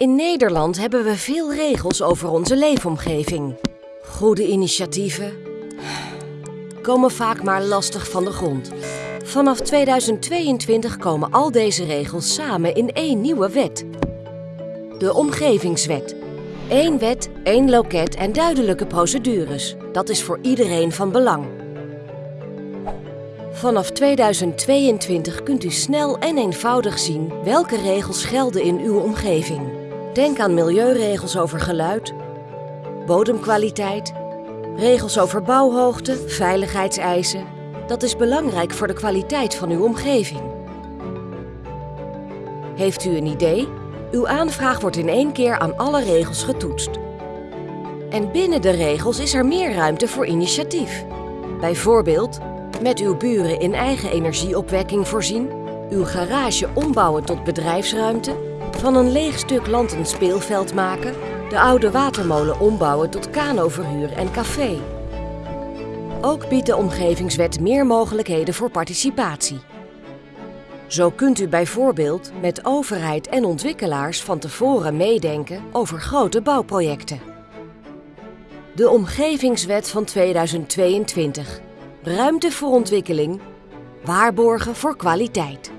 In Nederland hebben we veel regels over onze leefomgeving. Goede initiatieven komen vaak maar lastig van de grond. Vanaf 2022 komen al deze regels samen in één nieuwe wet. De Omgevingswet. Eén wet, één loket en duidelijke procedures. Dat is voor iedereen van belang. Vanaf 2022 kunt u snel en eenvoudig zien welke regels gelden in uw omgeving. Denk aan milieuregels over geluid, bodemkwaliteit, regels over bouwhoogte, veiligheidseisen. Dat is belangrijk voor de kwaliteit van uw omgeving. Heeft u een idee? Uw aanvraag wordt in één keer aan alle regels getoetst. En binnen de regels is er meer ruimte voor initiatief. Bijvoorbeeld met uw buren in eigen energieopwekking voorzien, uw garage ombouwen tot bedrijfsruimte, van een leeg stuk land een speelveld maken, de oude watermolen ombouwen tot kanoverhuur en café. Ook biedt de Omgevingswet meer mogelijkheden voor participatie. Zo kunt u bijvoorbeeld met overheid en ontwikkelaars van tevoren meedenken over grote bouwprojecten. De Omgevingswet van 2022. Ruimte voor ontwikkeling, waarborgen voor kwaliteit.